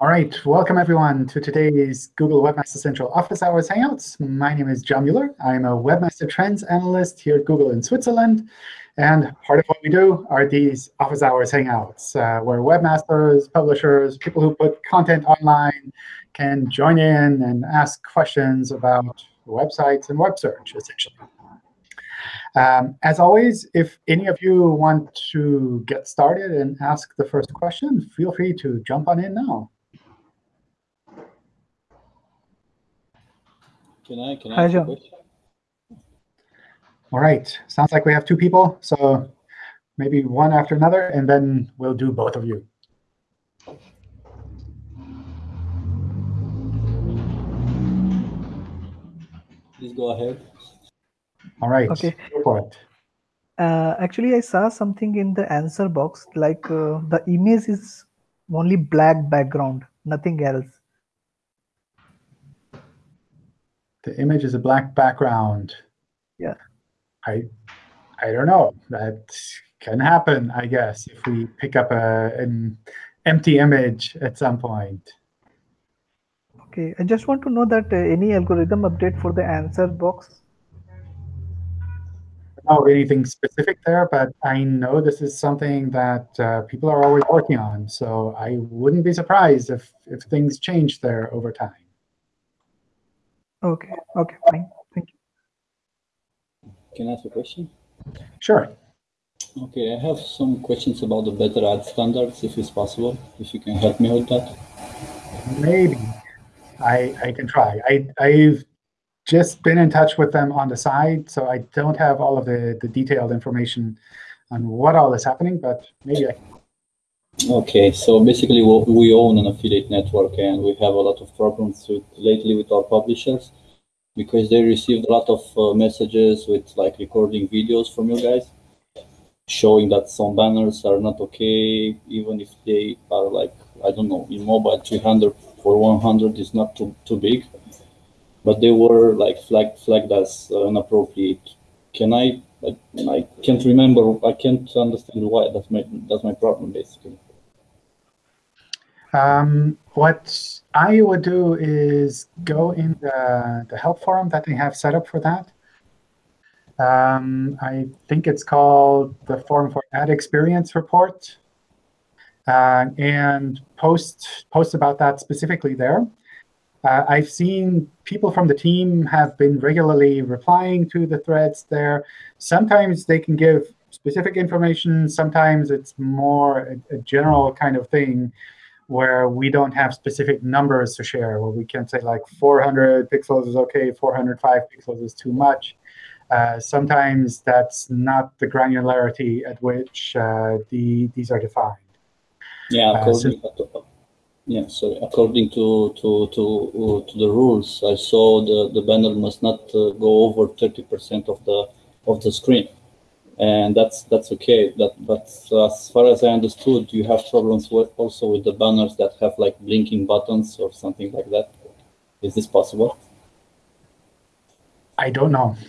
All right, welcome everyone to today's Google Webmaster Central Office Hours Hangouts. My name is John Mueller. I'm a Webmaster Trends Analyst here at Google in Switzerland. And part of what we do are these Office Hours Hangouts, uh, where webmasters, publishers, people who put content online can join in and ask questions about websites and web search, essentially. Um, as always, if any of you want to get started and ask the first question, feel free to jump on in now. Can I, can I ask a question? All right. Sounds like we have two people. So maybe one after another, and then we'll do both of you. Please go ahead. All right. Okay. Go for it. Uh, actually, I saw something in the answer box, like uh, the image is only black background, nothing else. The image is a black background. Yeah. I I don't know. That can happen, I guess, if we pick up a, an empty image at some point. Okay, I just want to know that uh, any algorithm update for the answer box. know anything specific there, but I know this is something that uh, people are always working on. So I wouldn't be surprised if, if things change there over time. Okay, okay, fine. Thank you. Can I ask a question? Sure. Okay, I have some questions about the better ad standards, if it's possible, if you can help me with that. Maybe. I, I can try. I, I've just been in touch with them on the side, so I don't have all of the, the detailed information on what all is happening, but maybe I can. Okay, so basically we own an affiliate network and we have a lot of problems with, lately with our publishers because they received a lot of uh, messages with like recording videos from you guys showing that some banners are not okay, even if they are like, I don't know, in mobile 300 for 100 is not too, too big, but they were like flagged, flagged as uh, inappropriate. Can I, I, I can't remember, I can't understand why, that's my, that's my problem basically. Um, what I would do is go in the, the help forum that they have set up for that. Um, I think it's called the Forum for Ad Experience Report, uh, and post post about that specifically there. Uh, I've seen people from the team have been regularly replying to the threads there. Sometimes they can give specific information. Sometimes it's more a, a general kind of thing where we don't have specific numbers to share, where we can say like 400 pixels is OK, 405 pixels is too much. Uh, sometimes that's not the granularity at which uh, the, these are defined. Yeah, Uh, according to, yeah, sorry. According to to to uh, to the rules, I saw the the banner must not uh, go over thirty percent of the of the screen, and that's that's okay. That but as far as I understood, you have problems with also with the banners that have like blinking buttons or something like that. Is this possible? I don't know.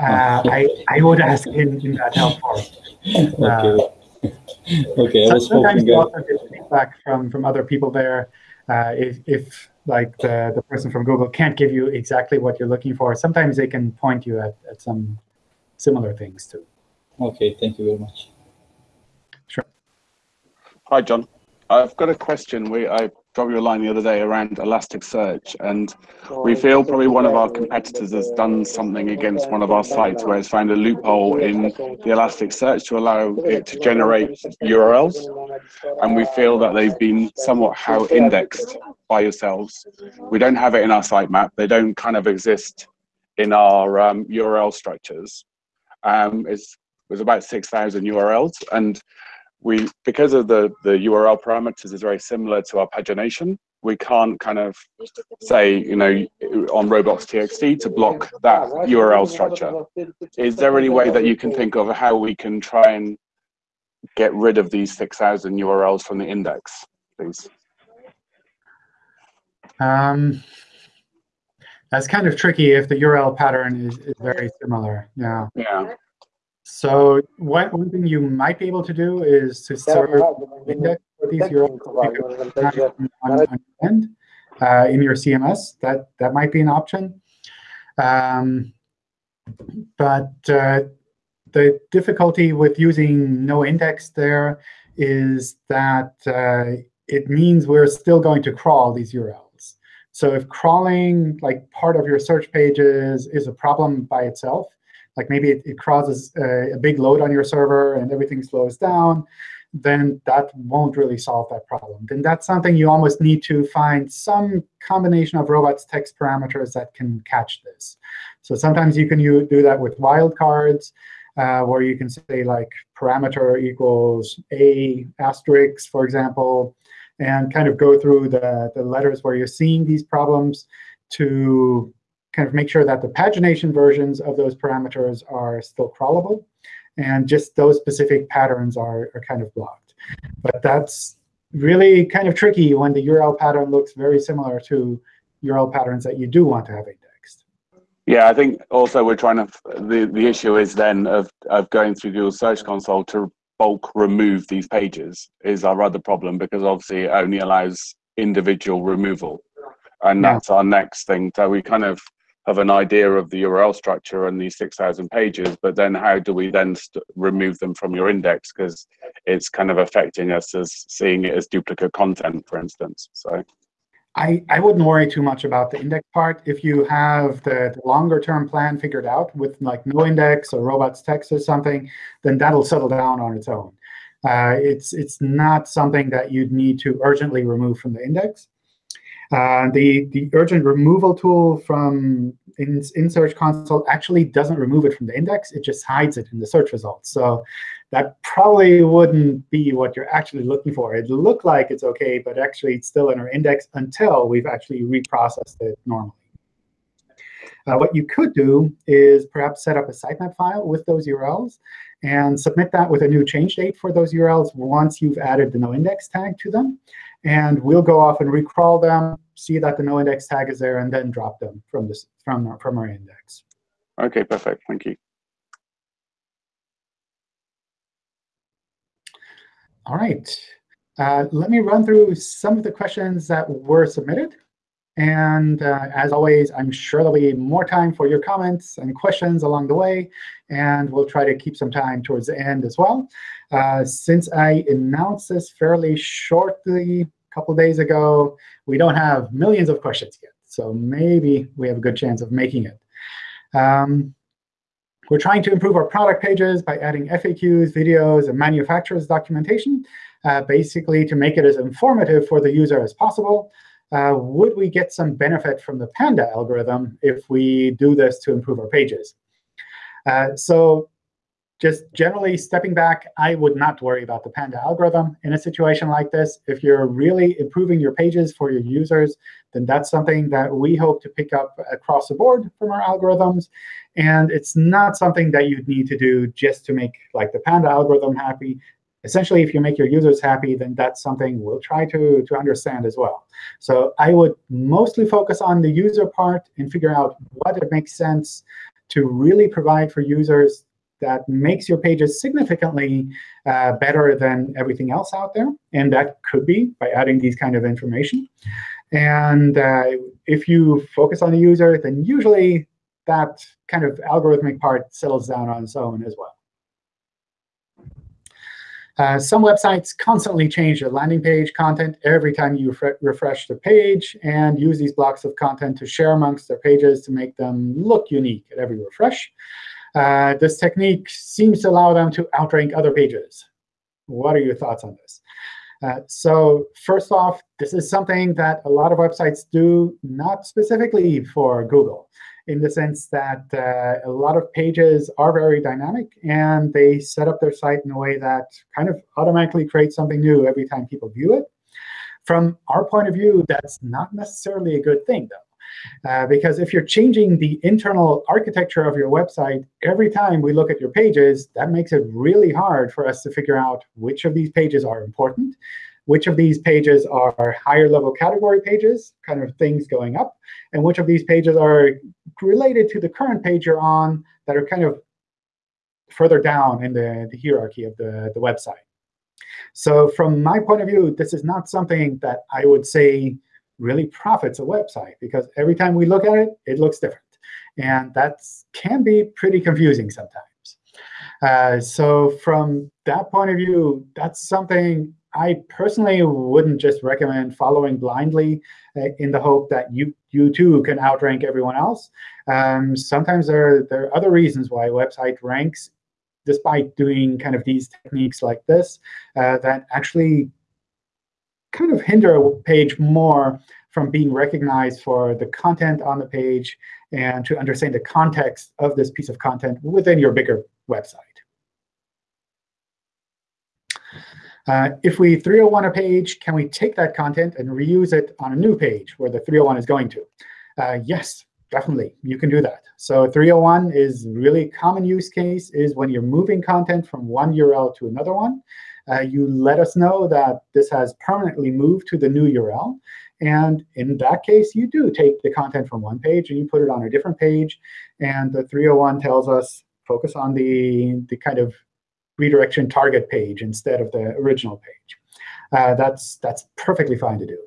Uh, I, I would ask him in that help okay. okay, I was Sometimes you also get feedback from, from other people there. Uh, if, if like the, the person from Google can't give you exactly what you're looking for, sometimes they can point you at, at some similar things too. Okay, thank you very much. Sure. Hi, John. I've got a question. We I dropped you a line the other day around Elasticsearch, and we feel probably one of our competitors has done something against one of our sites where it's found a loophole in the Elasticsearch to allow it to generate URLs, and we feel that they've been somewhat how indexed by yourselves. We don't have it in our sitemap. They don't kind of exist in our um, URL structures. Um, it's there's about 6,000 URLs, and we because of the the URL parameters is very similar to our pagination. We can't kind of say you know on robots.txt to block that URL structure. Is there any way that you can think of how we can try and get rid of these 6,000 URLs from the index, please? Um, that's kind of tricky if the URL pattern is, is very similar. Yeah. Yeah. So one, one thing you might be able to do is to serve index for these URLs on, end uh, in your CMS. That that might be an option. Um, but uh, the difficulty with using no index there is that uh, it means we're still going to crawl these URLs. So if crawling like part of your search pages is a problem by itself, like maybe it, it causes a, a, big load on your server and everything slows down, then that won't really solve that problem. Then that's something you almost need to find some combination of robots text parameters that can catch this. So sometimes you can you do that with wildcards, uh, where you can say like parameter equals a asterisk, for example, and kind of go through the, the letters where you're seeing these problems to kind of make sure that the pagination versions of those parameters are still crawlable, and just those specific patterns are, are kind of blocked. But that's really kind of tricky when the URL pattern looks very similar to URL patterns that you do want to have indexed. Yeah, I think also we're trying to, the, the issue is then of, of going through Google Search Console to bulk remove these pages is our other problem because obviously it only allows individual removal. And yeah. that's our next thing. So we kind of have an idea of the URL structure and these 6,000 pages, but then how do we then remove them from your index? Because it's kind of affecting us as seeing it as duplicate content, for instance. So. I, I wouldn't worry too much about the index part. If you have the, the longer term plan figured out with like no index or robots text or something, then that'll settle down on its own. Uh, it's, it's not something that you'd need to urgently remove from the index. Uh, the, the urgent removal tool from in, in Search Console actually doesn't remove it from the index. It just hides it in the search results. So that probably wouldn't be what you're actually looking for. It look like it's OK, but actually it's still in our index until we've actually reprocessed it normally. Uh, what you could do is perhaps set up a sitemap file with those URLs and submit that with a new change date for those URLs once you've added the noindex tag to them. And we'll go off and recrawl them, see that the noindex tag is there, and then drop them from, this, from, our, from our index. OK, perfect. Thank you. All right. Uh, let me run through some of the questions that were submitted. And uh, as always, I'm sure there'll be more time for your comments and questions along the way. And we'll try to keep some time towards the end as well. Uh, since I announced this fairly shortly a couple days ago, we don't have millions of questions yet. So maybe we have a good chance of making it. Um, we're trying to improve our product pages by adding FAQs, videos, and manufacturer's documentation, uh, basically to make it as informative for the user as possible uh, would we get some benefit from the Panda algorithm if we do this to improve our pages? Uh, so just generally stepping back, I would not worry about the Panda algorithm in a situation like this. If you're really improving your pages for your users, then that's something that we hope to pick up across the board from our algorithms. And it's not something that you'd need to do just to make like the Panda algorithm happy essentially, if you make your users happy, then that's something we'll try to, to understand as well. So I would mostly focus on the user part and figure out what it makes sense to really provide for users that makes your pages significantly uh, better than everything else out there. And that could be by adding these kind of information. And uh, if you focus on the user, then usually that kind of algorithmic part settles down on its own as well. Uh, some websites constantly change their landing page content every time you refresh the page and use these blocks of content to share amongst their pages to make them look unique at every refresh. Uh, this technique seems to allow them to outrank other pages. What are your thoughts on this? Uh, so first off, this is something that a lot of websites do, not specifically for Google in the sense that uh, a lot of pages are very dynamic, and they set up their site in a way that kind of automatically creates something new every time people view it. From our point of view, that's not necessarily a good thing, though. Uh, because if you're changing the internal architecture of your website every time we look at your pages, that makes it really hard for us to figure out which of these pages are important, which of these pages are higher level category pages, kind of things going up, and which of these pages are related to the current page you're on that are kind of further down in the, the hierarchy of the, the website. So from my point of view, this is not something that I would say really profits a website, because every time we look at it, it looks different. And that can be pretty confusing sometimes. Uh, so from that point of view, that's something I personally wouldn't just recommend following blindly uh, in the hope that you you too can outrank everyone else. Um, sometimes there, there are other reasons why a website ranks despite doing kind of these techniques like this uh, that actually kind of hinder a page more from being recognized for the content on the page and to understand the context of this piece of content within your bigger website. Uh, if we 301 a page, can we take that content and reuse it on a new page where the 301 is going to? Uh, yes, definitely. You can do that. So 301 is really common use case is when you're moving content from one URL to another one. Uh, you let us know that this has permanently moved to the new URL. And in that case, you do take the content from one page and you put it on a different page. And the 301 tells us focus on the, the kind of redirection target page instead of the original page. Uh, that's, that's perfectly fine to do.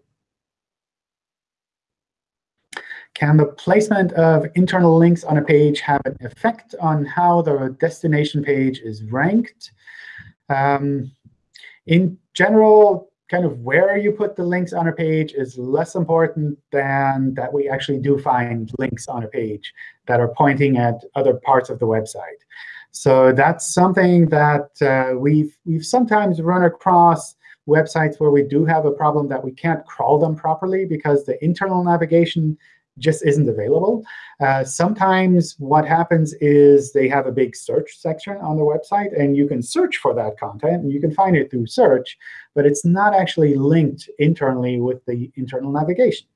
Can the placement of internal links on a page have an effect on how the destination page is ranked? Um, in general, kind of where you put the links on a page is less important than that we actually do find links on a page that are pointing at other parts of the website. So that's something that uh, we've, we've sometimes run across websites where we do have a problem that we can't crawl them properly because the internal navigation just isn't available. Uh, sometimes what happens is they have a big search section on the website, and you can search for that content, and you can find it through search, but it's not actually linked internally with the internal navigation.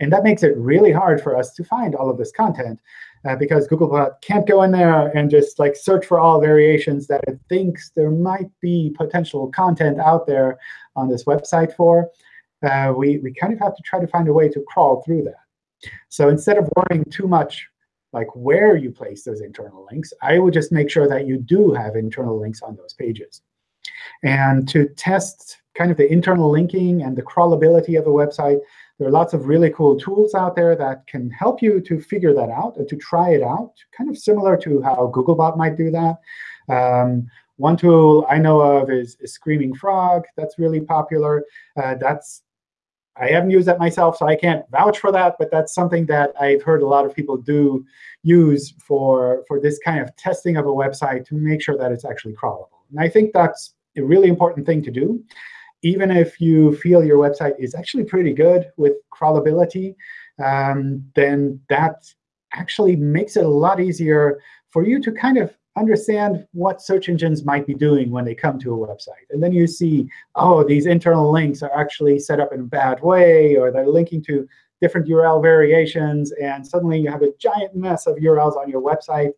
And that makes it really hard for us to find all of this content uh, because Googlebot can't go in there and just like search for all variations that it thinks there might be potential content out there on this website for. Uh, we, we kind of have to try to find a way to crawl through that. So instead of worrying too much like where you place those internal links, I would just make sure that you do have internal links on those pages. And to test kind of the internal linking and the crawlability of a website, there are lots of really cool tools out there that can help you to figure that out and to try it out, kind of similar to how Googlebot might do that. Um, one tool I know of is, is, Screaming Frog. That's really popular. Uh, that's I haven't used that myself, so I can't vouch for that. But that's something that I've heard a lot of people do use for, for this kind of testing of a website to make sure that it's actually crawlable. And I think that's a really important thing to do even if you feel your website is actually pretty good with crawlability, um, then that actually makes it a lot easier for you to kind of understand what search engines might be doing when they come to a website. And then you see, oh, these internal links are actually set up in a bad way, or they're linking to different URL variations. And suddenly you have a giant mess of URLs on your website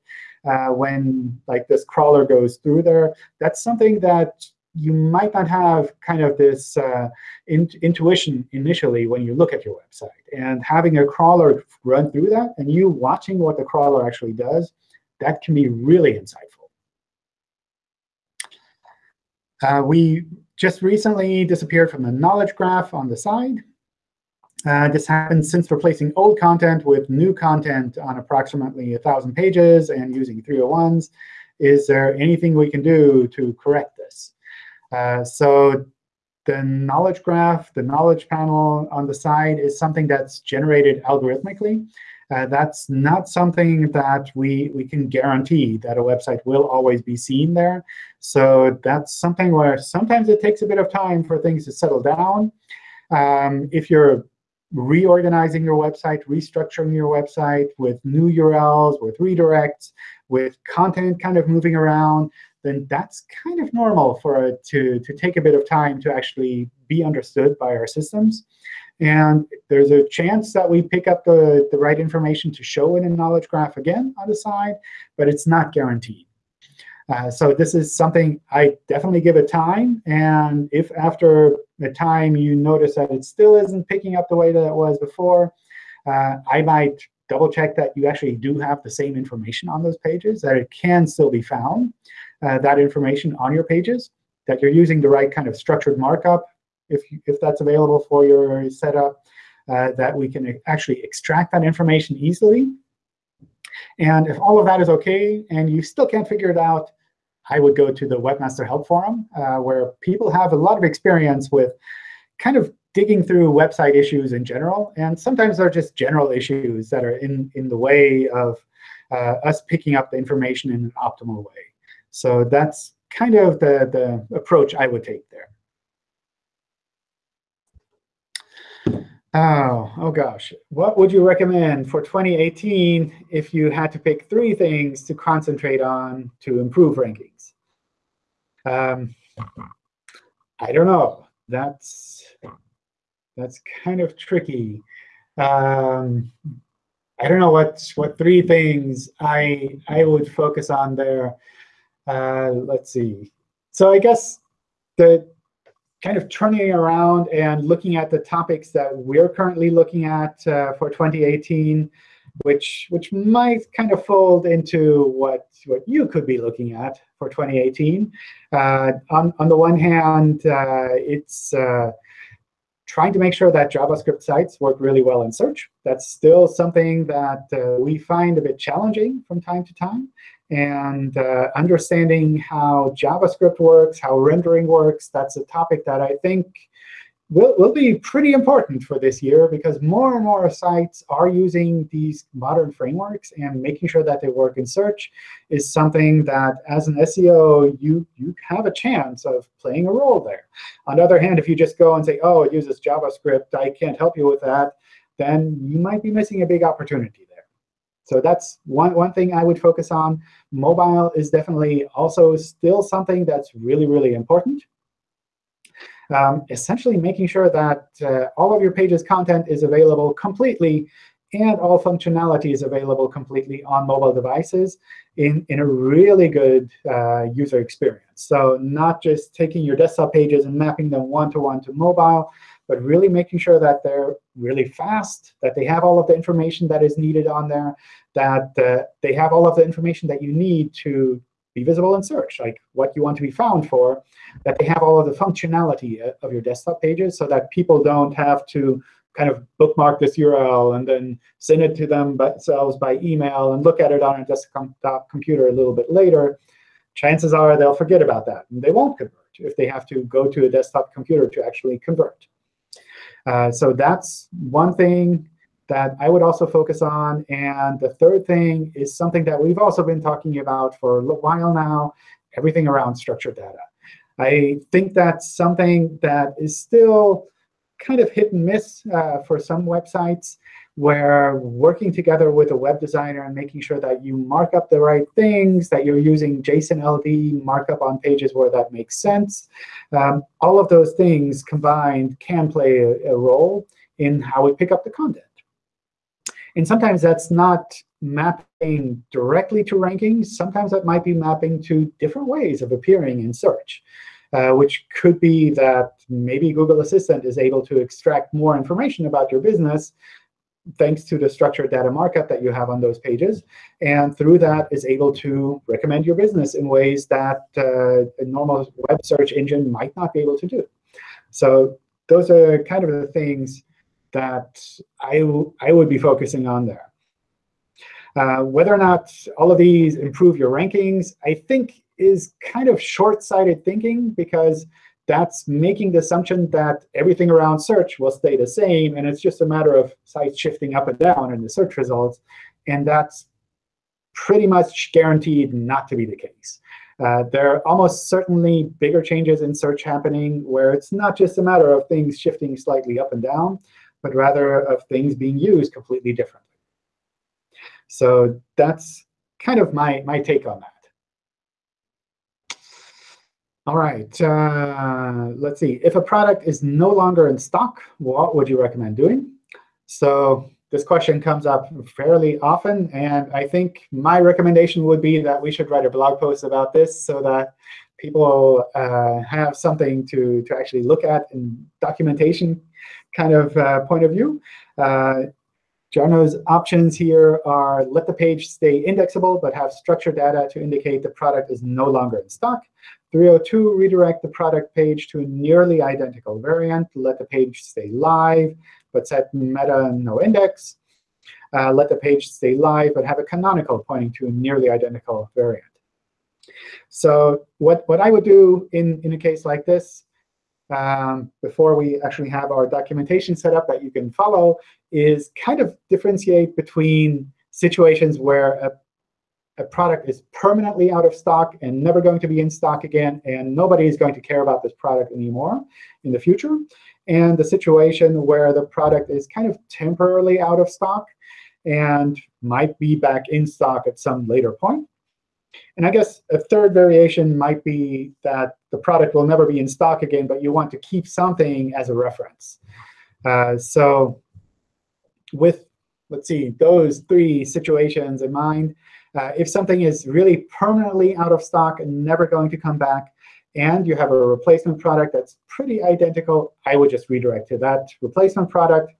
uh, when like this crawler goes through there. That's something that you might not have kind of this uh, in intuition initially when you look at your website. And having a crawler run through that and you watching what the crawler actually does, that can be really insightful. Uh, we just recently disappeared from the knowledge graph on the side. Uh, this happened since replacing old content with new content on approximately 1,000 pages and using 301s. Is there anything we can do to correct this? Uh, so the knowledge graph, the knowledge panel on the side is something that's generated algorithmically. Uh, that's not something that we, we can guarantee that a website will always be seen there. So that's something where sometimes it takes a bit of time for things to settle down. Um, if you're reorganizing your website, restructuring your website with new URLs, with redirects, with content kind of moving around, then that's kind of normal for it to, to take a bit of time to actually be understood by our systems. And there's a chance that we pick up the, the right information to show in a knowledge graph again on the side, but it's not guaranteed. Uh, so this is something I definitely give it time. And if after a time you notice that it still isn't picking up the way that it was before, uh, I might double check that you actually do have the same information on those pages, that it can still be found, uh, that information on your pages. that you're using the right kind of structured markup, if, if that's available for your setup, uh, that we can actually extract that information easily. And if all of that is OK and you still can't figure it out, I would go to the Webmaster Help Forum, uh, where people have a lot of experience with kind of digging through website issues in general. And sometimes they're just general issues that are in, in the way of uh, us picking up the information in an optimal way. So that's kind of the, the approach I would take there. Oh, oh gosh. What would you recommend for 2018 if you had to pick three things to concentrate on to improve rankings? Um, I don't know. That's that's kind of tricky. Um, I don't know what what three things I I would focus on there. Uh, let's see. So I guess the kind of turning around and looking at the topics that we're currently looking at uh, for 2018, which which might kind of fold into what what you could be looking at for 2018. Uh, on on the one hand, uh, it's uh, trying to make sure that JavaScript sites work really well in search. That's still something that uh, we find a bit challenging from time to time and uh, understanding how JavaScript works, how rendering works, that's a topic that I think will, will be pretty important for this year because more and more sites are using these modern frameworks and making sure that they work in search is something that as an SEO, you, you have a chance of playing a role there. On the other hand, if you just go and say, oh, it uses JavaScript, I can't help you with that, then you might be missing a big opportunity. There. So that's one, one thing I would focus on. Mobile is definitely also still something that's really, really important. Um, essentially making sure that uh, all of your page's content is available completely and all functionality is available completely on mobile devices in, in a really good uh, user experience. So not just taking your desktop pages and mapping them one-to-one -to, -one to mobile, but really making sure that they're really fast, that they have all of the information that is needed on there, that uh, they have all of the information that you need to be visible in search, like what you want to be found for, that they have all of the functionality uh, of your desktop pages so that people don't have to kind of bookmark this URL and then send it to themselves by email and look at it on a desktop computer a little bit later. Chances are they'll forget about that, and they won't convert if they have to go to a desktop computer to actually convert. Uh, so that's one thing that I would also focus on. And the third thing is something that we've also been talking about for a while now, everything around structured data. I think that's something that is still kind of hit and miss uh, for some websites where working together with a web designer and making sure that you mark up the right things, that you're using JSON LD markup on pages where that makes sense. Um, all of those things combined can play a, a role in how we pick up the content. And sometimes that's not mapping directly to rankings. Sometimes that might be mapping to different ways of appearing in search, uh, which could be that maybe Google Assistant is able to extract more information about your business thanks to the structured data markup that you have on those pages. And through that is able to recommend your business in ways that uh, a normal web search engine might not be able to do. So those are kind of the things that I, I would be focusing on there. Uh, whether or not all of these improve your rankings, I think is kind of short-sighted thinking because that's making the assumption that everything around search will stay the same, and it's just a matter of sites shifting up and down in the search results. And that's pretty much guaranteed not to be the case. Uh, there are almost certainly bigger changes in search happening where it's not just a matter of things shifting slightly up and down, but rather of things being used completely differently. So that's kind of my, my take on that. All right, uh, let's see. If a product is no longer in stock, what would you recommend doing? So this question comes up fairly often, and I think my recommendation would be that we should write a blog post about this so that people uh, have something to, to actually look at in documentation kind of uh, point of view. Uh, Jarno's options here are let the page stay indexable, but have structured data to indicate the product is no longer in stock. 302, redirect the product page to a nearly identical variant. Let the page stay live, but set meta no index. Uh, let the page stay live, but have a canonical pointing to a nearly identical variant. So what, what I would do in, in a case like this, um, before we actually have our documentation set up that you can follow, is kind of differentiate between situations where a a product is permanently out of stock and never going to be in stock again, and nobody is going to care about this product anymore in the future, and the situation where the product is kind of temporarily out of stock and might be back in stock at some later point. And I guess a third variation might be that the product will never be in stock again, but you want to keep something as a reference. Uh, so with, let's see, those three situations in mind, uh, if something is really permanently out of stock and never going to come back, and you have a replacement product that's pretty identical, I would just redirect to that replacement product.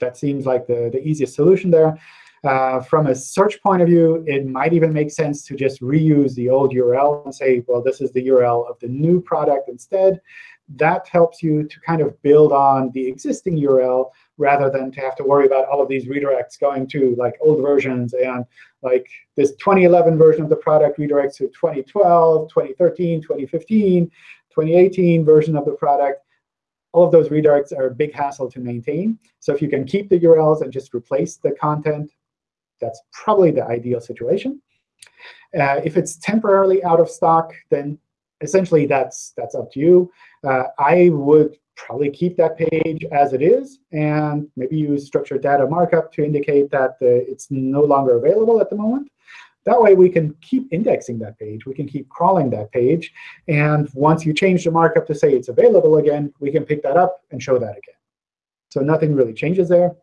That seems like the, the easiest solution there. Uh, from a search point of view, it might even make sense to just reuse the old URL and say, well, this is the URL of the new product instead. That helps you to kind of build on the existing URL rather than to have to worry about all of these redirects going to like old versions and like this 2011 version of the product redirects to 2012, 2013, 2015, 2018 version of the product. All of those redirects are a big hassle to maintain. So if you can keep the URLs and just replace the content, that's probably the ideal situation. Uh, if it's temporarily out of stock, then essentially that's that's up to you. Uh, I would probably keep that page as it is, and maybe use structured data markup to indicate that it's no longer available at the moment. That way, we can keep indexing that page. We can keep crawling that page. And once you change the markup to say it's available again, we can pick that up and show that again. So nothing really changes there.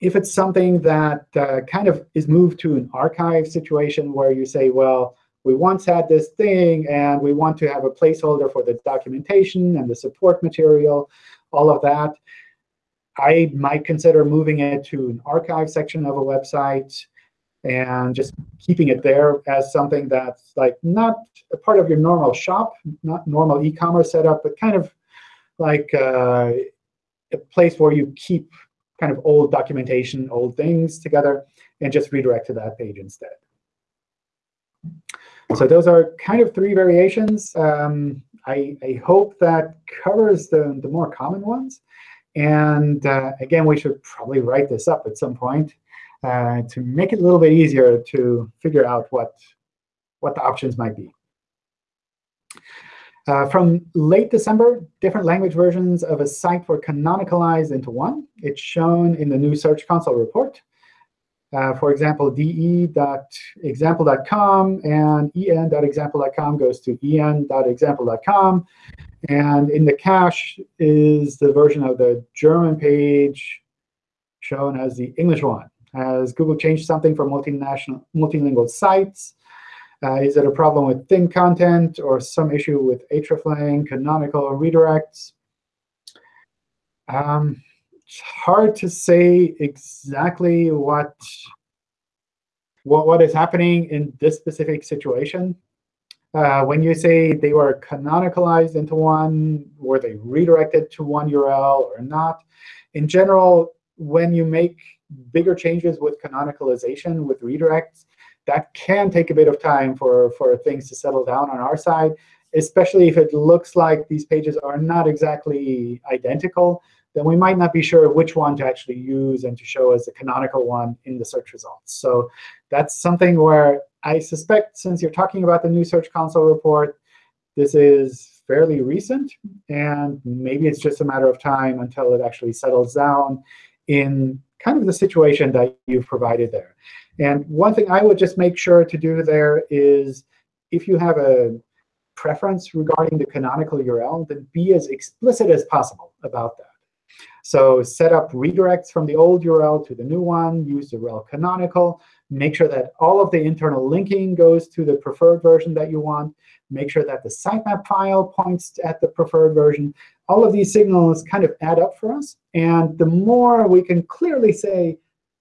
If it's something that uh, kind of is moved to an archive situation where you say, well, we once had this thing, and we want to have a placeholder for the documentation and the support material, all of that. I might consider moving it to an archive section of a website and just keeping it there as something that's like not a part of your normal shop, not normal e-commerce setup, but kind of like uh, a place where you keep kind of old documentation, old things together, and just redirect to that page instead. So those are kind of three variations. Um, I, I, hope that covers the, the more common ones. And uh, again, we should probably write this up at some point uh, to make it a little bit easier to figure out what, what the options might be. Uh, from late December, different language versions of a site were canonicalized into one. It's shown in the new Search Console report. Uh, for example, de.example.com and en.example.com goes to en.example.com. And in the cache is the version of the German page shown as the English one. Has Google changed something for multinational, multilingual sites? Uh, is it a problem with thin content or some issue with hreflang, canonical redirects? Um, it's hard to say exactly what, what, what is happening in this specific situation. Uh, when you say they were canonicalized into one, were they redirected to one URL or not? In general, when you make bigger changes with canonicalization, with redirects, that can take a bit of time for, for things to settle down on our side, especially if it looks like these pages are not exactly identical then we might not be sure which one to actually use and to show as the canonical one in the search results. So that's something where I suspect since you're talking about the new Search Console report, this is fairly recent. And maybe it's just a matter of time until it actually settles down in kind of the situation that you've provided there. And one thing I would just make sure to do there is if you have a preference regarding the canonical URL, then be as explicit as possible about that. So set up redirects from the old URL to the new one, use the rel canonical, make sure that all of the internal linking goes to the preferred version that you want, make sure that the sitemap file points at the preferred version. All of these signals kind of add up for us. And the more we can clearly say,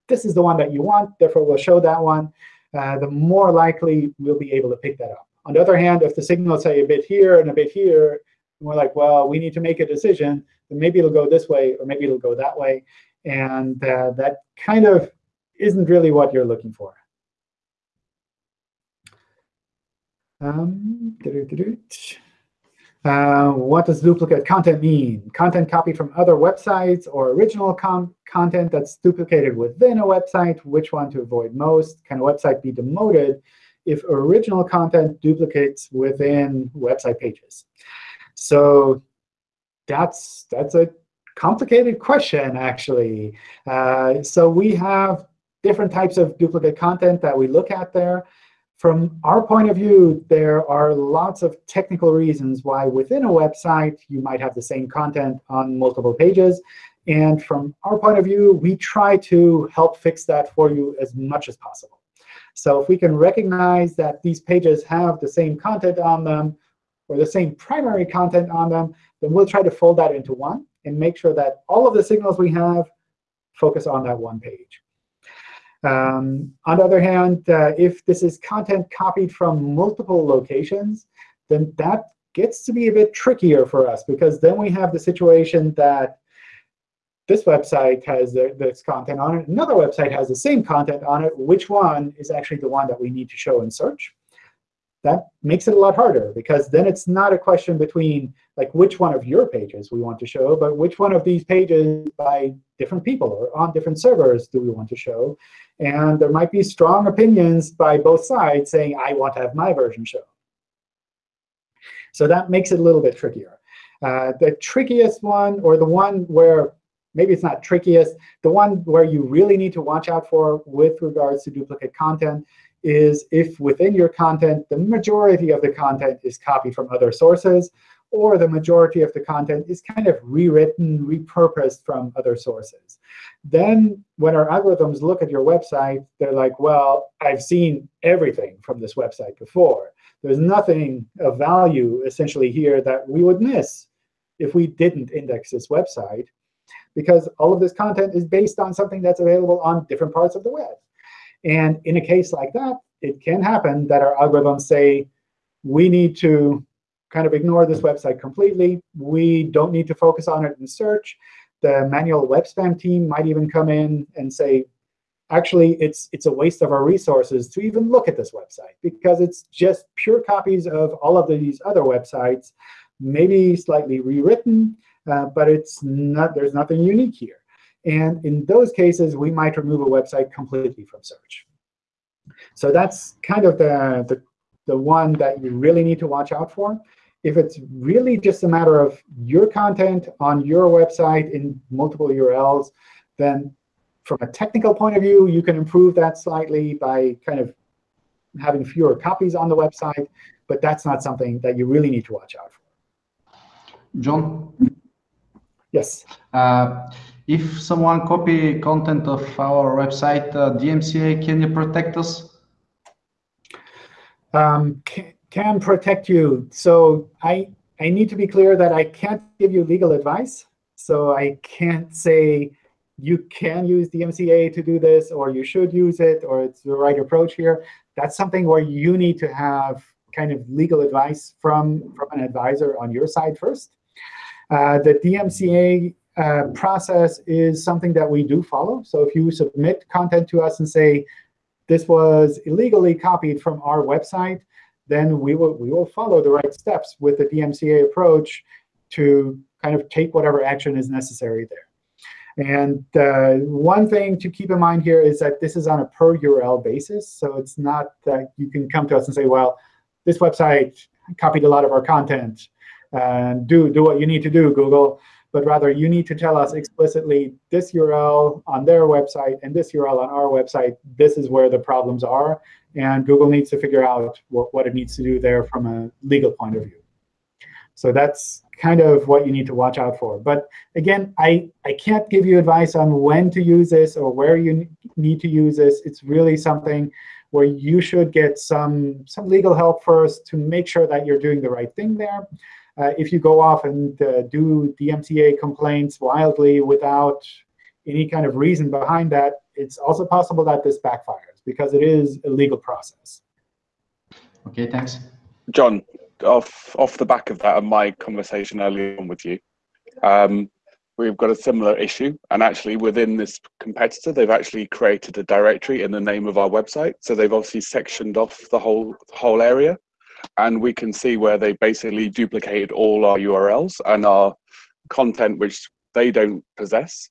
this is the one that you want, therefore we'll show that one, uh, the more likely we'll be able to pick that up On the other hand, if the signals say a bit here and a bit here, we're like, well, we need to make a decision. Then maybe it'll go this way, or maybe it'll go that way. And uh, that kind of isn't really what you're looking for. Um, uh, what does duplicate content mean? Content copied from other websites or original content that's duplicated within a website. Which one to avoid most? Can a website be demoted if original content duplicates within website pages? So that's that's a complicated question, actually. Uh, so we have different types of duplicate content that we look at there. From our point of view, there are lots of technical reasons why within a website you might have the same content on multiple pages. And from our point of view, we try to help fix that for you as much as possible. So if we can recognize that these pages have the same content on them, or the same primary content on them, then we'll try to fold that into one and make sure that all of the signals we have focus on that one page. Um, on the other hand, uh, if this is content copied from multiple locations, then that gets to be a bit trickier for us, because then we have the situation that this website has this content on it, another website has the same content on it. Which one is actually the one that we need to show in search? That makes it a lot harder, because then it's not a question between like which one of your pages we want to show, but which one of these pages by different people or on different servers do we want to show. And there might be strong opinions by both sides saying, I want to have my version shown. So that makes it a little bit trickier. Uh, the trickiest one, or the one where maybe it's not trickiest, the one where you really need to watch out for with regards to duplicate content is if within your content, the majority of the content is copied from other sources, or the majority of the content is kind of rewritten, repurposed from other sources. Then when our algorithms look at your website, they're like, well, I've seen everything from this website before. There's nothing of value essentially here that we would miss if we didn't index this website, because all of this content is based on something that's available on different parts of the web. And in a case like that, it can happen that our algorithms say, we need to kind of ignore this website completely. We don't need to focus on it in search. The manual web spam team might even come in and say, actually, it's, it's a waste of our resources to even look at this website, because it's just pure copies of all of these other websites, maybe slightly rewritten, uh, but it's not, there's nothing unique here. And in those cases, we might remove a website completely from search. So that's kind of the, the, the one that you really need to watch out for. If it's really just a matter of your content on your website in multiple URLs, then from a technical point of view, you can improve that slightly by kind of having fewer copies on the website. But that's not something that you really need to watch out for. John? Yes. Uh, if someone copy content of our website, uh, DMCA, can you protect us? Um, can, can protect you. So I, I need to be clear that I can't give you legal advice. So I can't say you can use DMCA to do this, or you should use it, or it's the right approach here. That's something where you need to have kind of legal advice from, from an advisor on your side first. Uh, the DMCA uh, process is something that we do follow. So if you submit content to us and say, this was illegally copied from our website, then we will, we will follow the right steps with the DMCA approach to kind of take whatever action is necessary there. And uh, one thing to keep in mind here is that this is on a per URL basis. So it's not that you can come to us and say, well, this website copied a lot of our content. And do, do what you need to do, Google. But rather, you need to tell us explicitly this URL on their website and this URL on our website, this is where the problems are. And Google needs to figure out what, what it needs to do there from a legal point of view. So that's kind of what you need to watch out for. But again, I, I can't give you advice on when to use this or where you need to use this. It's really something where you should get some, some legal help first to make sure that you're doing the right thing there. Uh, if you go off and uh, do DMCA complaints wildly without any kind of reason behind that, it's also possible that this backfires because it is a legal process. OK, thanks. John, off off the back of that and my conversation earlier on with you, um, we've got a similar issue. And actually, within this competitor, they've actually created a directory in the name of our website. So they've obviously sectioned off the whole whole area, and we can see where they basically duplicated all our URLs and our content, which they don't possess.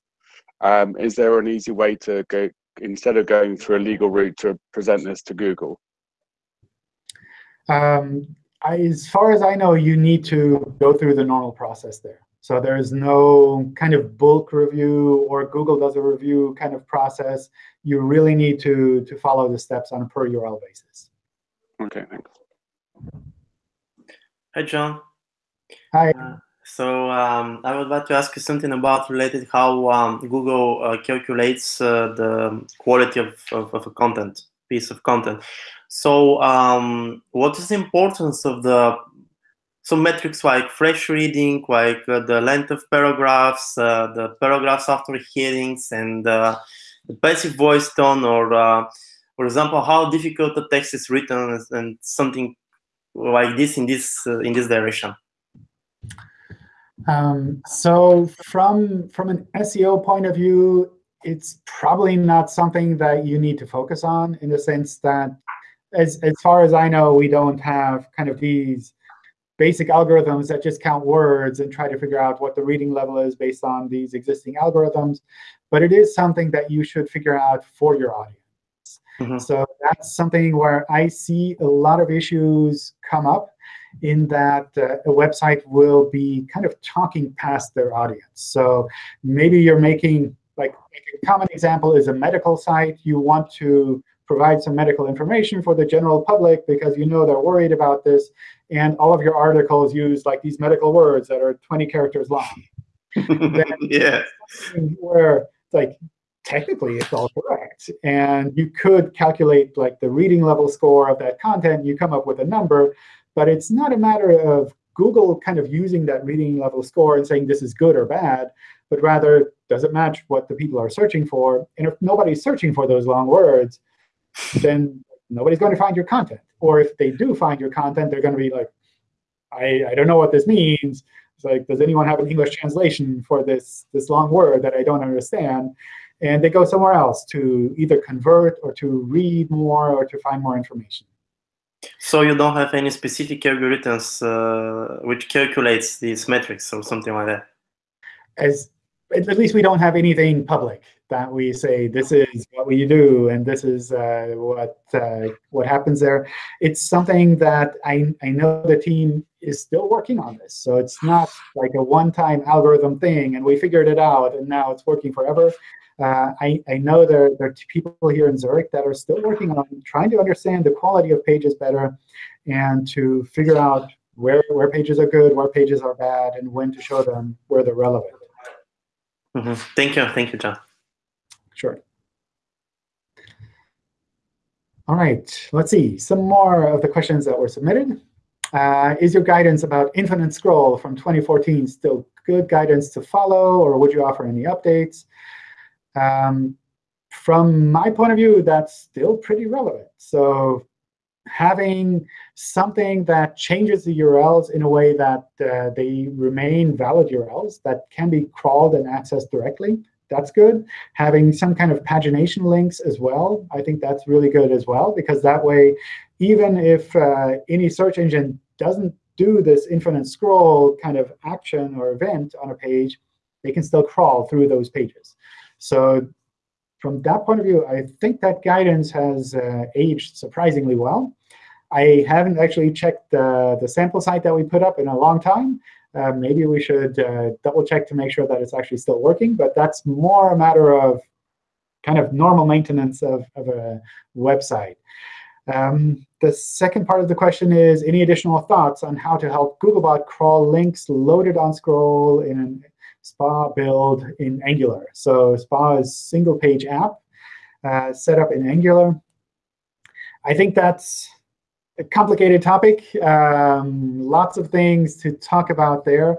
Um, is there an easy way to go instead of going through a legal route to present this to Google? Um, I, as far as I know, you need to go through the normal process there. So there's no kind of bulk review or Google does a review kind of process. You really need to, to follow the steps on a per URL basis. Okay, thanks. Hi, John. Hi. Uh, so um, I would like to ask you something about related how um, Google uh, calculates uh, the quality of, of, of, a content, piece of content. So um, what is the importance of the some metrics like Flesch reading, like uh, the length of paragraphs, uh, the paragraphs after headings, and uh, the passive voice tone, or uh, for example, how difficult the text is written, and something like this in this in this direction. Um, so from from an SEO point of view, it's probably not something that you need to focus on in the sense that, as as far as I know, we don't have kind of these basic algorithms that just count words and try to figure out what the reading level is based on these existing algorithms. But it is something that you should figure out for your audience. Mm -hmm. So that's something where I see a lot of issues come up in that uh, a website will be kind of talking past their audience. So maybe you're making, like, a common example is a medical site. You want to provide some medical information for the general public because you know they're worried about this. And all of your articles use like these medical words that are 20 characters long. yeah. Where like technically it's all correct. And you could calculate like the reading level score of that content. You come up with a number. But it's not a matter of Google kind of using that reading level score and saying this is good or bad, but rather, does it match what the people are searching for? And if nobody's searching for those long words, then nobody's going to find your content. Or if they do find your content, they're going to be like, I, I don't know what this means. It's like, does anyone have an English translation for this, this long word that I don't understand? And they go somewhere else to either convert or to read more or to find more information. So you don't have any specific algorithms uh, which calculates these metrics or something like that? As at least we don't have anything public that we say this is what we do and this is uh, what uh, what happens there. It's something that I, I know the team is still working on this. So it's not like a one-time algorithm thing and we figured it out and now it's working forever. Uh, I, I know there, there are people here in Zurich that are still working on trying to understand the quality of pages better and to figure out where, where pages are good, where pages are bad, and when to show them where they're relevant. Mm -hmm. Thank you. Thank you, John. Sure. All right, let's see. Some more of the questions that were submitted. Uh, is your guidance about infinite scroll from 2014 still good guidance to follow, or would you offer any updates? Um, from my point of view, that's still pretty relevant. So having something that changes the URLs in a way that uh, they remain valid URLs that can be crawled and accessed directly, that's good. Having some kind of pagination links as well, I think that's really good as well, because that way, even if uh, any search engine doesn't do this infinite scroll kind of action or event on a page, they can still crawl through those pages. So from that point of view, I think that guidance has uh, aged surprisingly well. I haven't actually checked the, the sample site that we put up in a long time. Uh, maybe we should uh, double check to make sure that it's actually still working. But that's more a matter of kind of normal maintenance of, of a website. Um, the second part of the question is, any additional thoughts on how to help Googlebot crawl links loaded on scroll in an SPA build in Angular. So SPA is single page app uh, set up in Angular. I think that's a complicated topic. Um, lots of things to talk about there.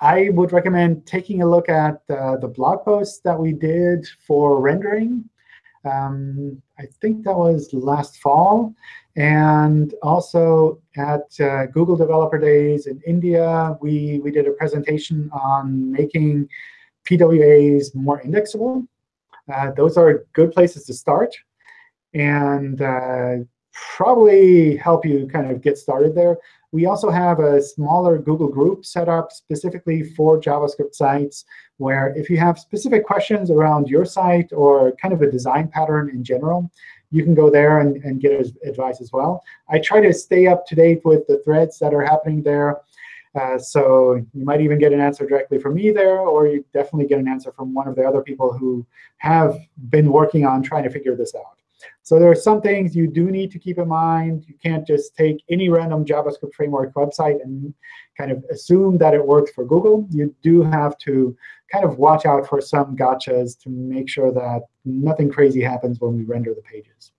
I would recommend taking a look at uh, the blog post that we did for rendering. Um, I think that was last fall. And also at uh, Google Developer Days in India, we, we did a presentation on making PWAs more indexable. Uh, those are good places to start and uh, probably help you kind of get started there. We also have a smaller Google group set up specifically for JavaScript sites, where if you have specific questions around your site or kind of a design pattern in general, you can go there and, and get advice as well. I try to stay up to date with the threads that are happening there. Uh, so you might even get an answer directly from me there, or you definitely get an answer from one of the other people who have been working on trying to figure this out. So there are some things you do need to keep in mind. You can't just take any random JavaScript framework website and kind of assume that it works for Google. You do have to kind of watch out for some gotchas to make sure that nothing crazy happens when we render the pages.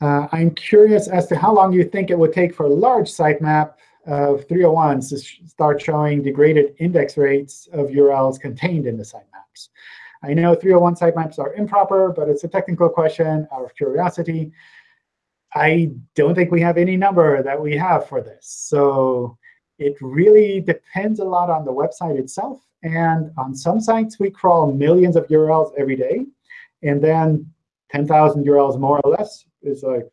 Uh, I'm curious as to how long you think it would take for a large sitemap of 301s to start showing degraded index rates of URLs contained in the sitemaps. I know 301 sitemaps are improper, but it's a technical question out of curiosity. I don't think we have any number that we have for this. So it really depends a lot on the website itself. And on some sites, we crawl millions of URLs every day. And then 10,000 URLs more or less is like,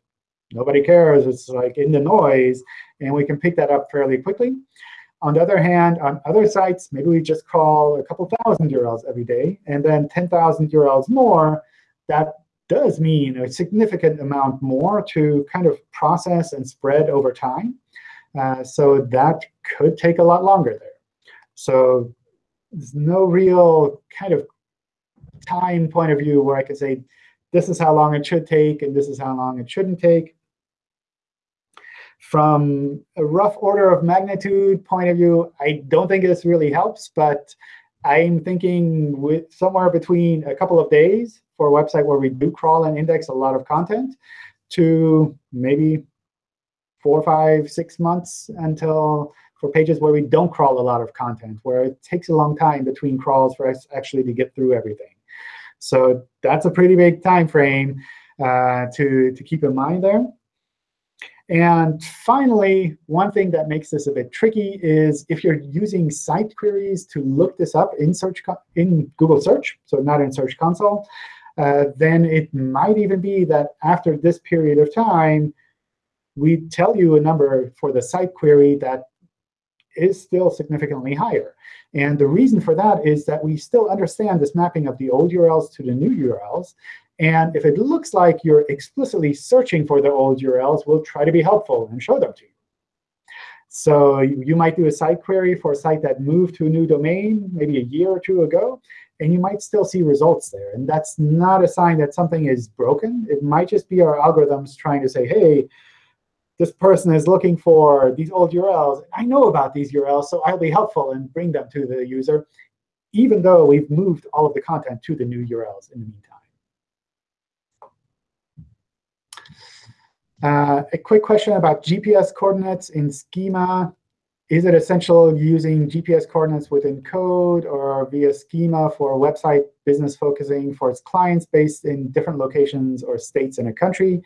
nobody cares. It's like in the noise. And we can pick that up fairly quickly. On the other hand, on other sites, maybe we just call a couple thousand URLs every day, and then 10,000 URLs more. That does mean a significant amount more to kind of process and spread over time. Uh, so that could take a lot longer there. So there's no real kind of time point of view where I could say, this is how long it should take, and this is how long it shouldn't take. From a rough order of magnitude point of view, I don't think this really helps, but I'm thinking with somewhere between a couple of days for a website where we do crawl and index a lot of content to maybe four, five, six months until for pages where we don't crawl a lot of content, where it takes a long time between crawls for us actually to get through everything. So that's a pretty big time frame uh, to, to keep in mind there. And finally, one thing that makes this a bit tricky is if you're using site queries to look this up in search in Google Search, so not in Search Console, uh, then it might even be that after this period of time, we tell you a number for the site query that is still significantly higher. And the reason for that is that we still understand this mapping of the old URLs to the new URLs. And if it looks like you're explicitly searching for the old URLs, we'll try to be helpful and show them to you. So you might do a site query for a site that moved to a new domain maybe a year or two ago, and you might still see results there. And that's not a sign that something is broken. It might just be our algorithms trying to say, hey, this person is looking for these old URLs. I know about these URLs, so I'll be helpful and bring them to the user, even though we've moved all of the content to the new URLs in the meantime. Uh, a quick question about GPS coordinates in schema. Is it essential using GPS coordinates within code or via schema for a website business focusing for its clients based in different locations or states in a country?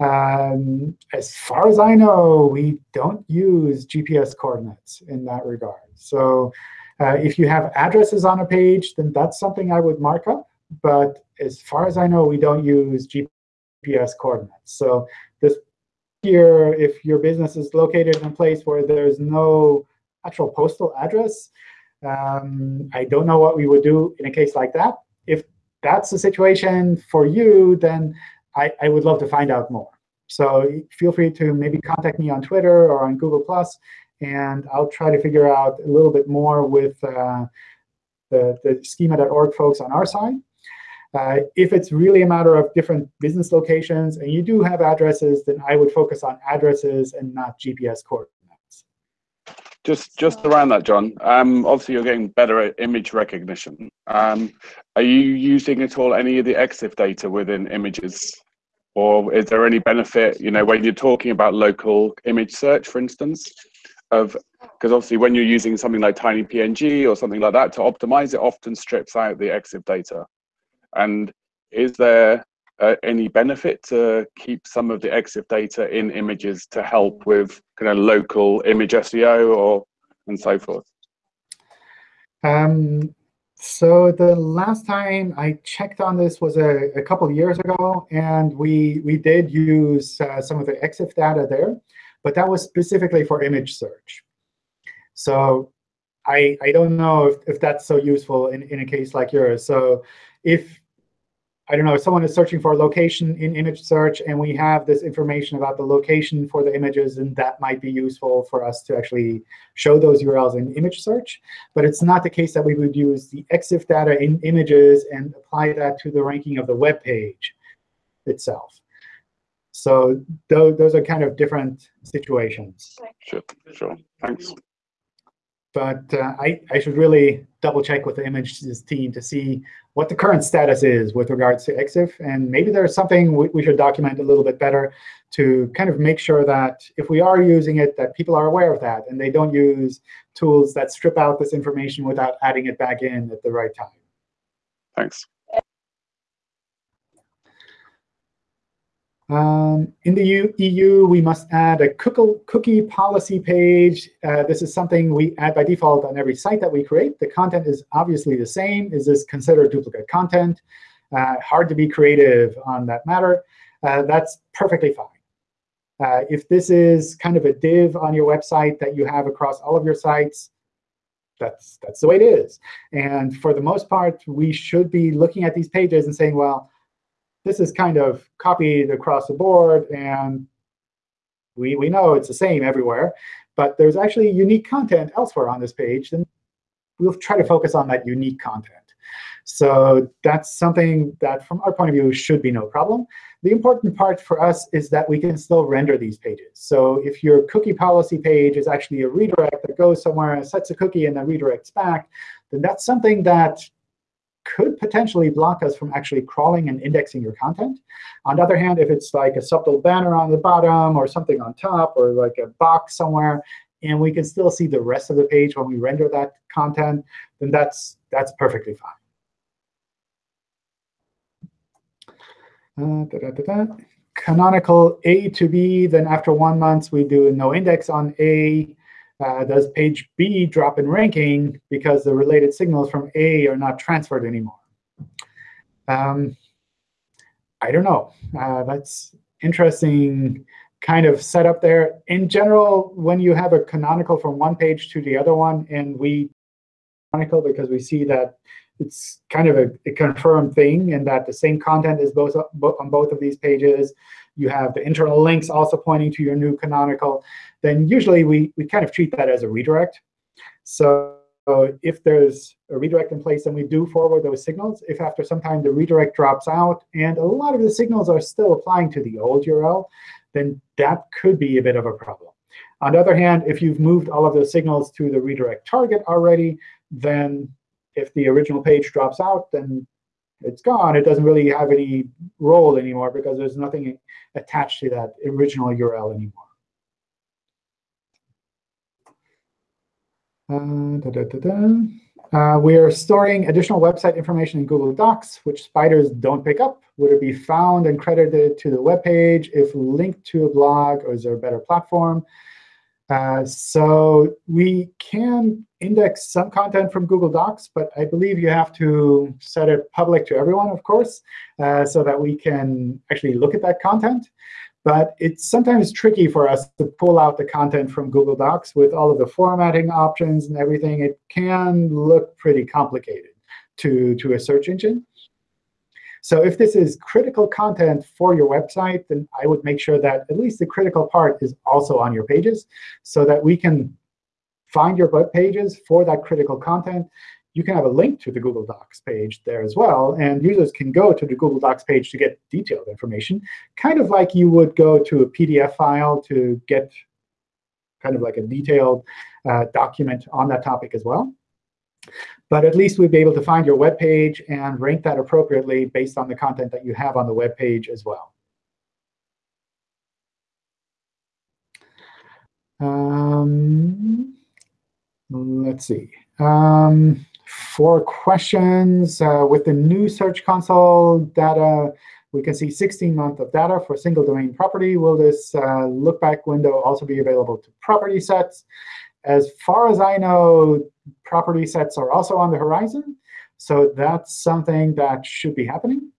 Um, as far as I know, we don't use GPS coordinates in that regard. So uh, if you have addresses on a page, then that's something I would mark up. But as far as I know, we don't use GPS coordinates. So this here, if your business is located in a place where there's no actual postal address, um, I don't know what we would do in a case like that. If that's the situation for you, then I, I would love to find out more. So feel free to maybe contact me on Twitter or on Google+, and I'll try to figure out a little bit more with uh, the, the schema.org folks on our side. Uh, if it's really a matter of different business locations and you do have addresses, then I would focus on addresses and not GPS coordinates. Just just around that, John. Um, obviously, you're getting better at image recognition. Um, are you using at all any of the EXIF data within images, or is there any benefit? You know, when you're talking about local image search, for instance, of Because obviously, when you're using something like Tiny PNG or something like that to optimize, it often strips out the EXIF data. And is there uh, any benefit to keep some of the EXIF data in images to help with kind of local image SEO or and so forth? Um, so the last time I checked on this was a, a couple years ago, and we we did use uh, some of the EXIF data there, but that was specifically for image search. So I I don't know if, if that's so useful in, in a case like yours. So if I don't know, if someone is searching for a location in image search and we have this information about the location for the images, and that might be useful for us to actually show those URLs in image search. But it's not the case that we would use the EXIF data in images and apply that to the ranking of the web page itself. So those, those are kind of different situations. Sure, sure. Thanks but uh, I, I should really double check with the images team to see what the current status is with regards to EXIF. And maybe there's something we, we should document a little bit better to kind of make sure that if we are using it, that people are aware of that, and they don't use tools that strip out this information without adding it back in at the right time. Thanks. Um, in the EU, we must add a cookie policy page. Uh, this is something we add by default on every site that we create. The content is obviously the same. Is this considered duplicate content? Uh, hard to be creative on that matter. Uh, that's perfectly fine. Uh, if this is kind of a div on your website that you have across all of your sites, that's, that's the way it is. And for the most part, we should be looking at these pages and saying, well, this is kind of copied across the board, and we, we know it's the same everywhere. But there's actually unique content elsewhere on this page, and we'll try to focus on that unique content. So that's something that, from our point of view, should be no problem. The important part for us is that we can still render these pages. So if your cookie policy page is actually a redirect that goes somewhere and sets a cookie and then redirects back, then that's something that could potentially block us from actually crawling and indexing your content. On the other hand, if it's like a subtle banner on the bottom or something on top or like a box somewhere, and we can still see the rest of the page when we render that content, then that's, that's perfectly fine. Uh, da -da -da Canonical A to B, then after one month, we do no index on A uh, does page B drop in ranking because the related signals from A are not transferred anymore? Um, I don't know. Uh, that's interesting kind of setup there. In general, when you have a canonical from one page to the other one, and we canonical because we see that it's kind of a, a confirmed thing and that the same content is both on both of these pages, you have the internal links also pointing to your new canonical, then usually we, we kind of treat that as a redirect. So if there's a redirect in place, then we do forward those signals. If after some time the redirect drops out and a lot of the signals are still applying to the old URL, then that could be a bit of a problem. On the other hand, if you've moved all of those signals to the redirect target already, then if the original page drops out, then it's gone. It doesn't really have any role anymore because there's nothing attached to that original URL anymore. Uh, da, da, da, uh, we are storing additional website information in Google Docs, which spiders don't pick up. Would it be found and credited to the web page if linked to a blog, or is there a better platform? Uh, so we can index some content from Google Docs, but I believe you have to set it public to everyone, of course, uh, so that we can actually look at that content. But it's sometimes tricky for us to pull out the content from Google Docs with all of the formatting options and everything. It can look pretty complicated to, to a search engine. So if this is critical content for your website, then I would make sure that at least the critical part is also on your pages so that we can find your web pages for that critical content. You can have a link to the Google Docs page there as well. And users can go to the Google Docs page to get detailed information, kind of like you would go to a PDF file to get kind of like a detailed uh, document on that topic as well. But at least we'd be able to find your web page and rank that appropriately based on the content that you have on the web page as well. Um, let's see. Um, for questions, uh, with the new Search Console data, we can see 16 months of data for single domain property. Will this uh, look back window also be available to property sets? As far as I know, property sets are also on the horizon. So that's something that should be happening.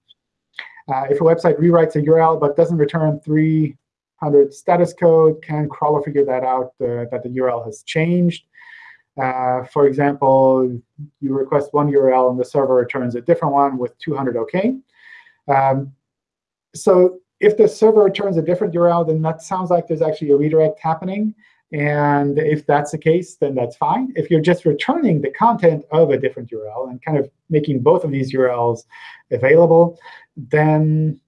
Uh, if a website rewrites a URL but doesn't return 300 status code, can crawler figure that out uh, that the URL has changed? Uh, for example, you request one URL and the server returns a different one with 200 OK. Um, so if the server returns a different URL, then that sounds like there's actually a redirect happening. And if that's the case, then that's fine. If you're just returning the content of a different URL and kind of making both of these URLs available, then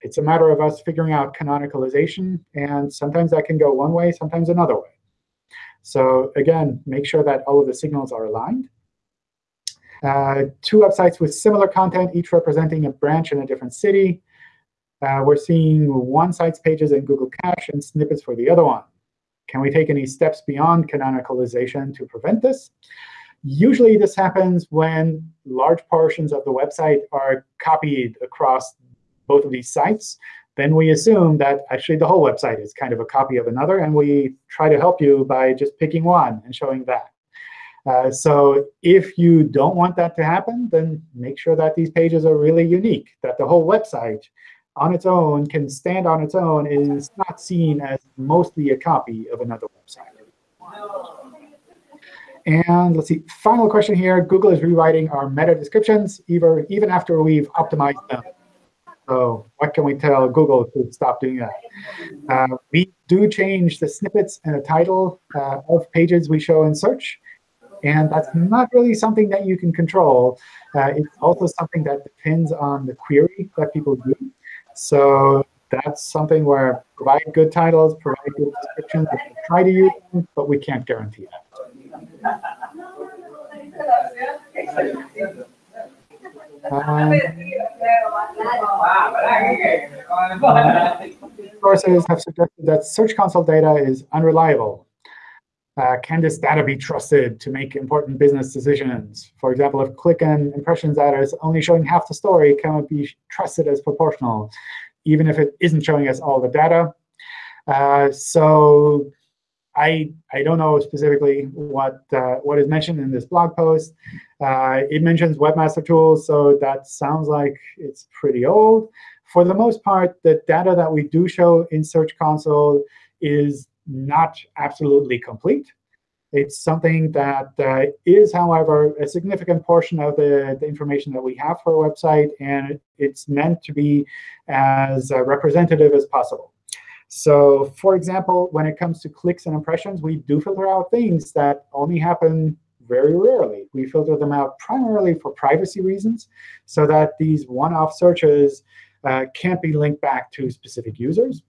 it's a matter of us figuring out canonicalization. And sometimes that can go one way, sometimes another way. So again, make sure that all of the signals are aligned. Uh, two websites with similar content, each representing a branch in a different city. Uh, we're seeing one site's pages in Google Cache and snippets for the other one. Can we take any steps beyond canonicalization to prevent this? Usually this happens when large portions of the website are copied across both of these sites. Then we assume that actually the whole website is kind of a copy of another, and we try to help you by just picking one and showing that. Uh, so if you don't want that to happen, then make sure that these pages are really unique, that the whole website on its own can stand on its own is not seen as mostly a copy of another website. And let's see, final question here. Google is rewriting our meta descriptions even, even after we've optimized them. So what can we tell Google to stop doing that? Uh, we do change the snippets and the title uh, of pages we show in search. And that's not really something that you can control. Uh, it's also something that depends on the query that people do. So that's something where provide good titles, provide good descriptions, try to use them, but we can't guarantee that. Um, sources have suggested that Search Console data is unreliable. Uh, can this data be trusted to make important business decisions? For example, if click and impressions data is only showing half the story, can it be trusted as proportional, even if it isn't showing us all the data? Uh, so I, I don't know specifically what, uh, what is mentioned in this blog post. Uh, it mentions Webmaster Tools, so that sounds like it's pretty old. For the most part, the data that we do show in Search Console is not absolutely complete. It's something that uh, is, however, a significant portion of the, the information that we have for a website, and it's meant to be as uh, representative as possible. So for example, when it comes to clicks and impressions, we do filter out things that only happen very rarely. We filter them out primarily for privacy reasons, so that these one-off searches uh, can't be linked back to specific users.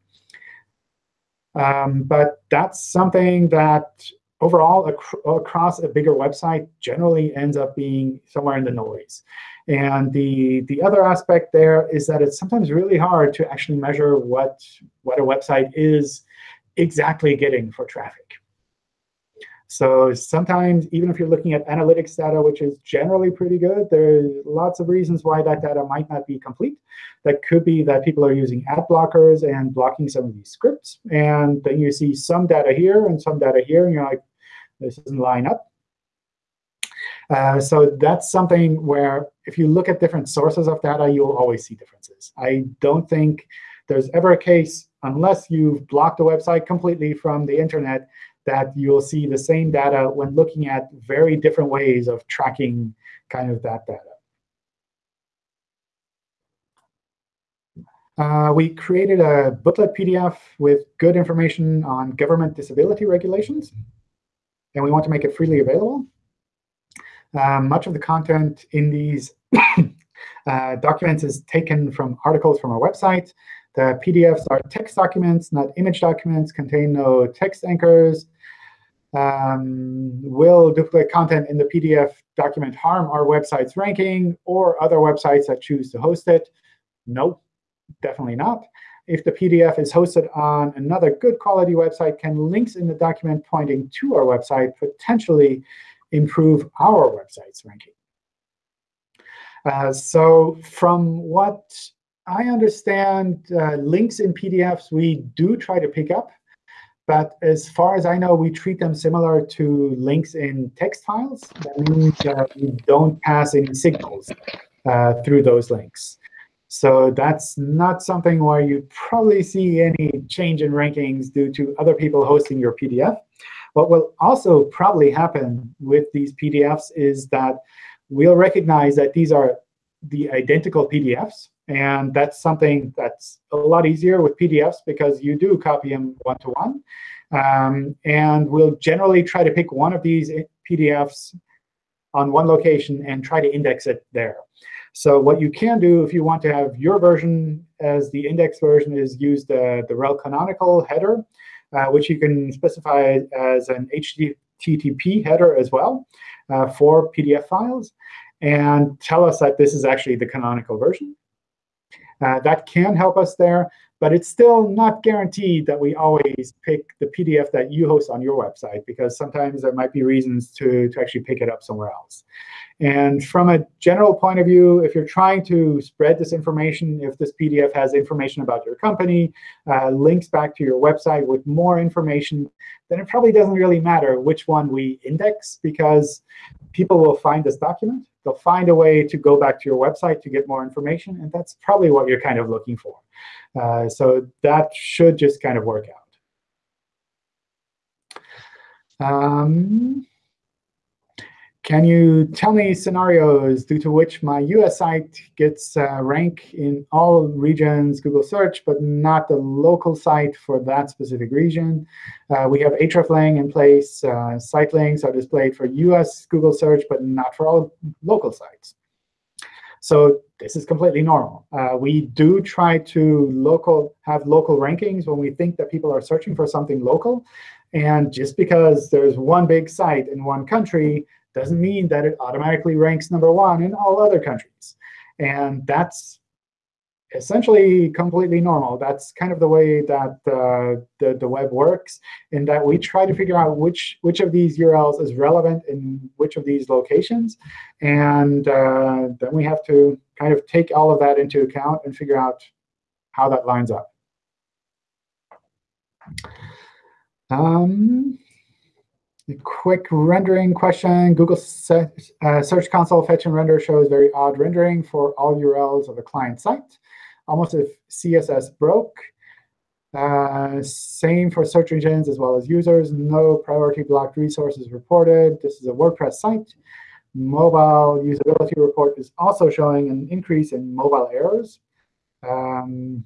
Um, but that's something that overall ac across a bigger website generally ends up being somewhere in the noise. And the, the other aspect there is that it's sometimes really hard to actually measure what, what a website is exactly getting for traffic. So sometimes, even if you're looking at analytics data, which is generally pretty good, there's lots of reasons why that data might not be complete. That could be that people are using ad blockers and blocking some of these scripts. And then you see some data here and some data here, and you're like, this doesn't line up. Uh, so that's something where if you look at different sources of data, you'll always see differences. I don't think there's ever a case, unless you've blocked a website completely from the internet, that you'll see the same data when looking at very different ways of tracking kind of that data. Uh, we created a booklet PDF with good information on government disability regulations, and we want to make it freely available. Uh, much of the content in these uh, documents is taken from articles from our website. The PDFs are text documents, not image documents, contain no text anchors, um, will duplicate content in the PDF document harm our website's ranking or other websites that choose to host it? No, definitely not. if the PDF is hosted on another good quality website, can links in the document pointing to our website potentially improve our website's ranking? Uh, so from what I understand, uh, links in PDFs we do try to pick up. But as far as I know, we treat them similar to links in text files. That means that we don't pass any signals uh, through those links. So that's not something where you probably see any change in rankings due to other people hosting your PDF. What will also probably happen with these PDFs is that we'll recognize that these are the identical PDFs. And that's something that's a lot easier with PDFs because you do copy them one-to-one. Um, and we'll generally try to pick one of these PDFs on one location and try to index it there. So what you can do if you want to have your version as the index version is use the, the rel canonical header, uh, which you can specify as an HTTP header as well uh, for PDF files, and tell us that this is actually the canonical version. Uh, that can help us there, but it's still not guaranteed that we always pick the PDF that you host on your website, because sometimes there might be reasons to, to actually pick it up somewhere else. And from a general point of view, if you're trying to spread this information, if this PDF has information about your company, uh, links back to your website with more information, then it probably doesn't really matter which one we index, because people will find this document. They'll find a way to go back to your website to get more information. And that's probably what you're kind of looking for. Uh, so that should just kind of work out. Um, can you tell me scenarios due to which my US site gets rank in all regions Google search, but not the local site for that specific region? Uh, we have hreflang in place. Uh, site links are displayed for US Google search, but not for all local sites. So this is completely normal. Uh, we do try to local have local rankings when we think that people are searching for something local. And just because there's one big site in one country doesn't mean that it automatically ranks number one in all other countries. And that's essentially completely normal. That's kind of the way that uh, the, the web works, in that we try to figure out which, which of these URLs is relevant in which of these locations. And uh, then we have to kind of take all of that into account and figure out how that lines up. Um, quick rendering question. Google uh, Search Console fetch and render shows very odd rendering for all URLs of a client site, almost if CSS broke. Uh, same for search engines as well as users. No priority blocked resources reported. This is a WordPress site. Mobile usability report is also showing an increase in mobile errors. Um,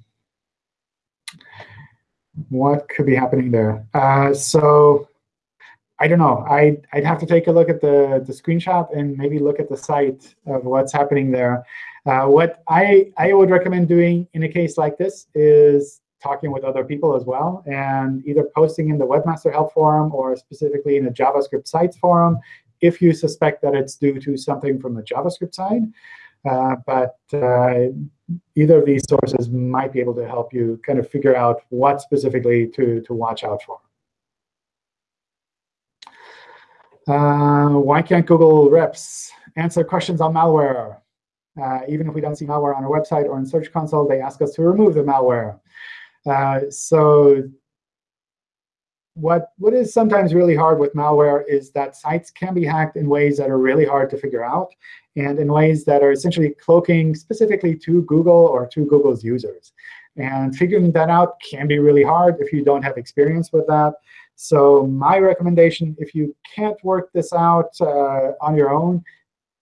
what could be happening there? Uh, so I don't know. I, I'd have to take a look at the, the screenshot and maybe look at the site of what's happening there. Uh, what I, I would recommend doing in a case like this is talking with other people as well, and either posting in the Webmaster Help Forum or specifically in a JavaScript sites forum if you suspect that it's due to something from the JavaScript side. Uh, but uh, either of these sources might be able to help you kind of figure out what specifically to, to watch out for. Uh, why can't Google reps answer questions on malware? Uh, even if we don't see malware on our website or in Search Console, they ask us to remove the malware. Uh, so what, what is sometimes really hard with malware is that sites can be hacked in ways that are really hard to figure out and in ways that are essentially cloaking specifically to Google or to Google's users. And figuring that out can be really hard if you don't have experience with that. So my recommendation, if you can't work this out uh, on your own,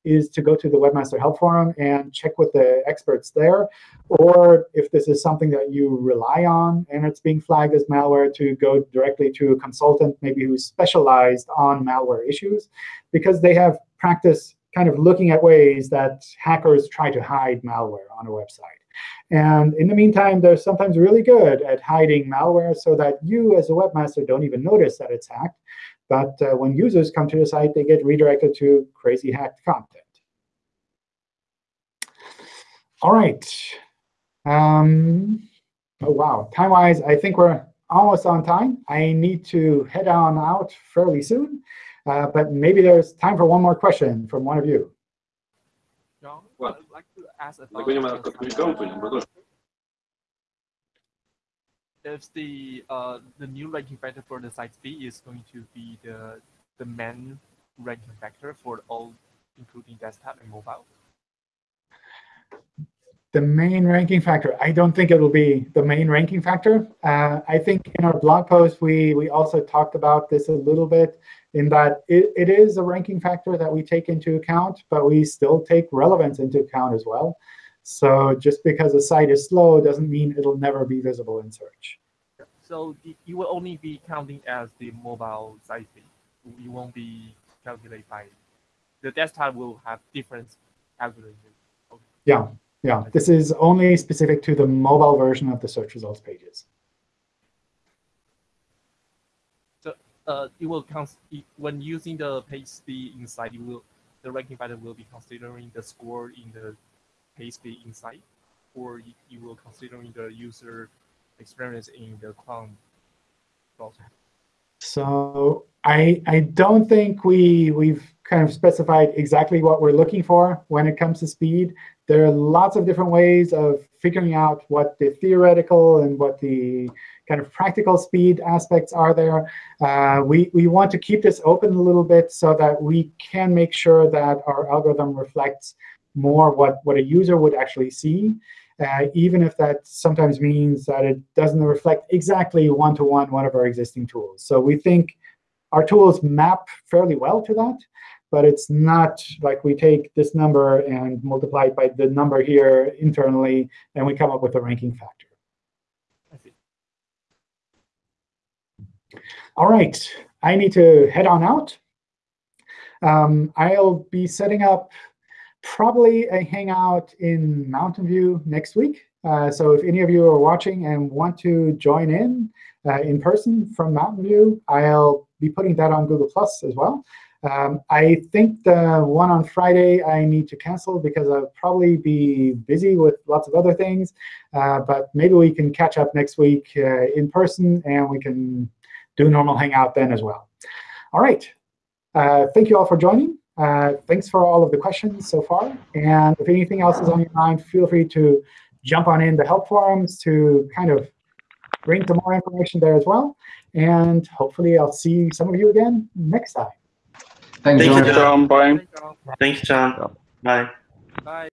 is to go to the Webmaster Help Forum and check with the experts there. Or if this is something that you rely on and it's being flagged as malware, to go directly to a consultant maybe who's specialized on malware issues, because they have practice kind of looking at ways that hackers try to hide malware on a website. And in the meantime, they're sometimes really good at hiding malware so that you as a webmaster don't even notice that it's hacked. But uh, when users come to the site, they get redirected to crazy hacked content. All right. Um, Oh, wow. Time-wise, I think we're almost on time. I need to head on out fairly soon. Uh, but maybe there's time for one more question from one of you. John, What? I'd like to ask about Tego nie ma uh, tylko trójką, to nie ma dużo. if the uh, the new ranking factor for the site B is going to be the the main ranking factor for all, including desktop and mobile. The main ranking factor, I don't think it will be the main ranking factor. Uh, I think in our blog post, we, we also talked about this a little bit in that it, it is a ranking factor that we take into account, but we still take relevance into account as well. So just because a site is slow doesn't mean it'll never be visible in search. So you will only be counting as the mobile site speed. You won't be calculated by the desktop will have different algorithms. Yeah, yeah. This is only specific to the mobile version of the search results pages. Uh, it will cons- when using the page speed inside, it will the ranking factor will be considering the score in the page speed inside, or you, you will considering the user experience in the Chrome browser. So I I don't think we we've kind of specified exactly what we're looking for when it comes to speed. There are lots of different ways of figuring out what the theoretical and what the kind of practical speed aspects are there. Uh, we, we want to keep this open a little bit so that we can make sure that our algorithm reflects more what, what a user would actually see, uh, even if that sometimes means that it doesn't reflect exactly one-to-one -one one of our existing tools. So we think our tools map fairly well to that, but it's not like we take this number and multiply it by the number here internally, and we come up with a ranking factor. All right, I need to head on out. Um, I'll be setting up probably a Hangout in Mountain View next week. Uh, so if any of you are watching and want to join in uh, in person from Mountain View, I'll be putting that on Google Plus as well. Um, I think the one on Friday I need to cancel because I'll probably be busy with lots of other things. Uh, but maybe we can catch up next week uh, in person, and we can do normal Hangout then as well. All right. Uh, thank you all for joining. Uh, thanks for all of the questions so far. And if anything else is on your mind, feel free to jump on in the help forums to kind of bring some more information there as well. And hopefully I'll see some of you again next time. Thanks, Thank John. you, John, bye. Thank you. Thank you, John. Bye. Bye.